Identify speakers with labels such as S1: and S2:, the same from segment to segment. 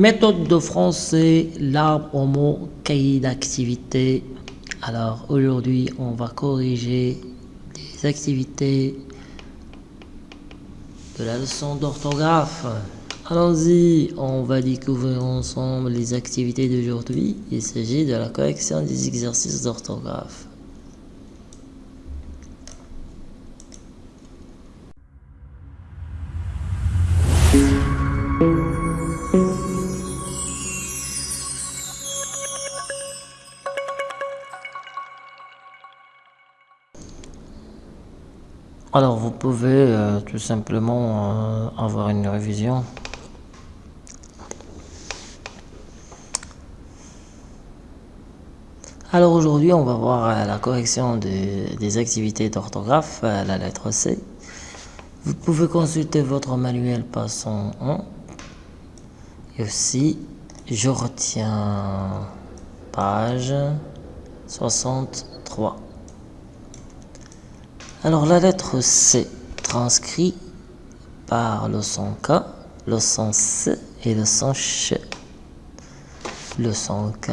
S1: Méthode de français, l'arbre au mot, cahier d'activité. Alors aujourd'hui, on va corriger des activités de la leçon d'orthographe. Allons-y, on va découvrir ensemble les activités d'aujourd'hui. Il s'agit de la correction des exercices d'orthographe. Alors vous pouvez euh, tout simplement euh, avoir une révision. Alors aujourd'hui on va voir euh, la correction des activités d'orthographe la lettre C. Vous pouvez consulter votre manuel passant 1. Et aussi je retiens page 63. Alors la lettre C transcrit par le son K, le son C et le son CH. Le son K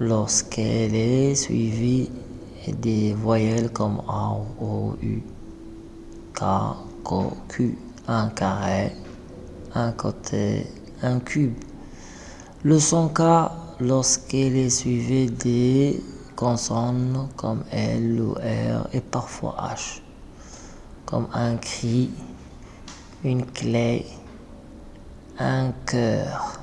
S1: lorsqu'elle est suivie des voyelles comme A, O, U, K, K, Q, un carré, un côté, un cube. Le son K lorsqu'elle est suivie des consonnes comme L ou R et parfois H, comme un cri, une clé, un cœur.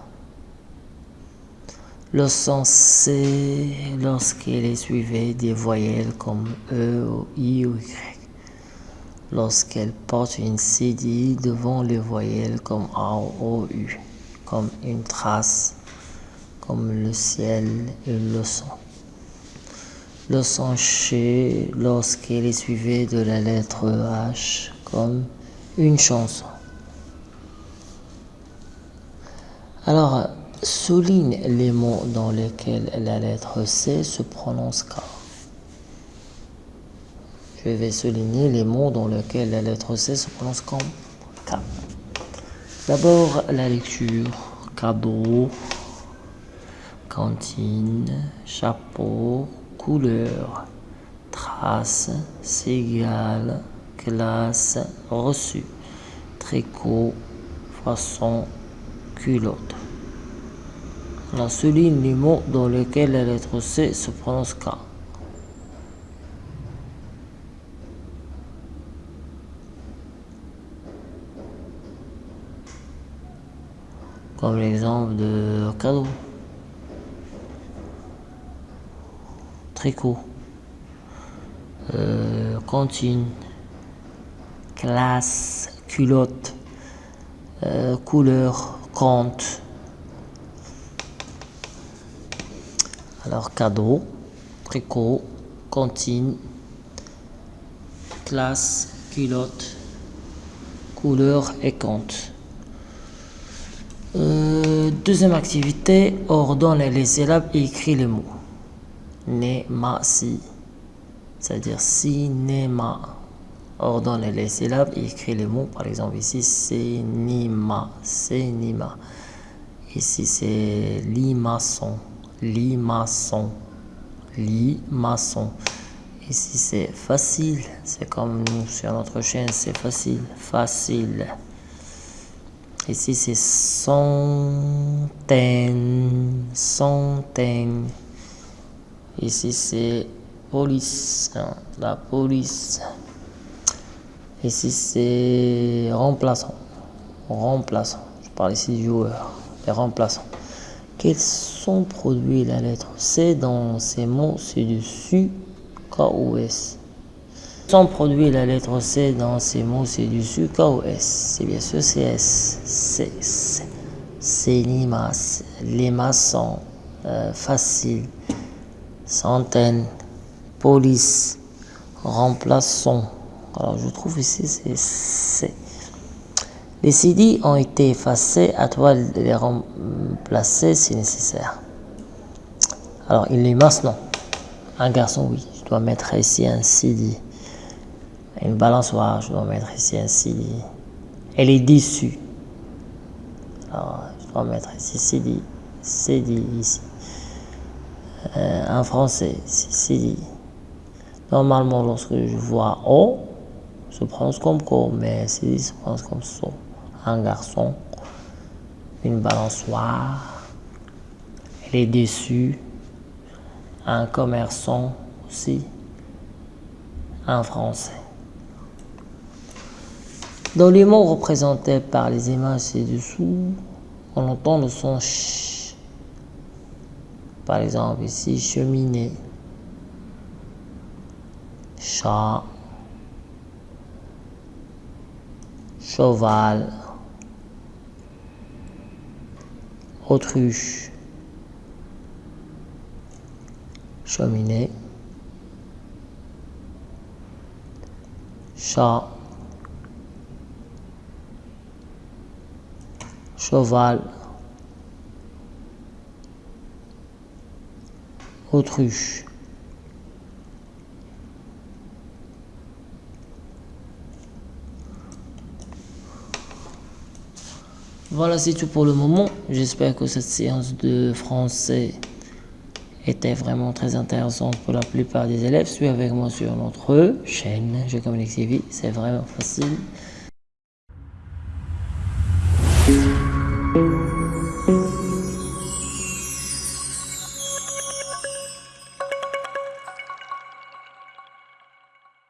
S1: Le son C lorsqu'il est suivi des voyelles comme E ou I ou Y. Lorsqu'elle porte une CD devant les voyelles comme A ou U, comme une trace, comme le ciel et le son le son ch lorsqu'il est suivi de la lettre H comme une chanson. Alors, souligne les mots dans lesquels la lettre C se prononce K. Je vais souligner les mots dans lesquels la lettre C se prononce comme K. D'abord, la lecture, cadeau, cantine, chapeau, couleur, trace, cigale, classe, reçu, tricot, façon, culotte. On souligne les mots dans lesquels la lettre C se prononce K. Comme l'exemple de cadeau. Tricot, euh, cantine, classe, culotte, euh, couleur, compte. Alors cadeau, tricot, cantine, classe, culotte, couleur et compte. Euh, deuxième activité, ordonne les syllabes et écrit les mots si c'est-à-dire cinéma. Ordonne les syllabes et les mots. Par exemple, ici, cinéma, cinéma. Ici, c'est limaçon, limaçon, limaçon. Ici, c'est facile. C'est comme nous sur notre chaîne, c'est facile, facile. Ici, c'est centaine, centaine. Ici, c'est police. La police. Ici, c'est remplaçant. Remplaçant. Je parle ici du joueur. Les remplaçants. Quels sont produits la lettre? C dans ces mots ci-dessus K ou S sont produits la lettre? C dans ces mots ci-dessus K ou S C'est bien sûr c'est S. C'est C'est les maçons. Euh, facile centaines, police, remplaçons. Alors je trouve ici c'est Les CD ont été effacés, à toi de les remplacer si nécessaire. Alors il est non. Un garçon, oui. Je dois mettre ici un CD. Une balançoire, je dois mettre ici un CD. Elle est déçue. Alors, je 3 mètres ici, c'est dit ici. Euh, en français, c'est. Normalement, lorsque je vois O, je prononce comme co, mais c'est se prononce comme so. Un garçon, une balançoire, les dessus, un commerçant aussi, en français. Dans les mots représentés par les images ci-dessous, on entend le son ch. Par exemple, ici, cheminée, chat, cheval, autruche, cheminée, chat, cheval, autruche. Voilà, c'est tout pour le moment. J'espère que cette séance de français était vraiment très intéressante pour la plupart des élèves. Suis avec moi sur notre chaîne Je communique TV. C'est vraiment facile.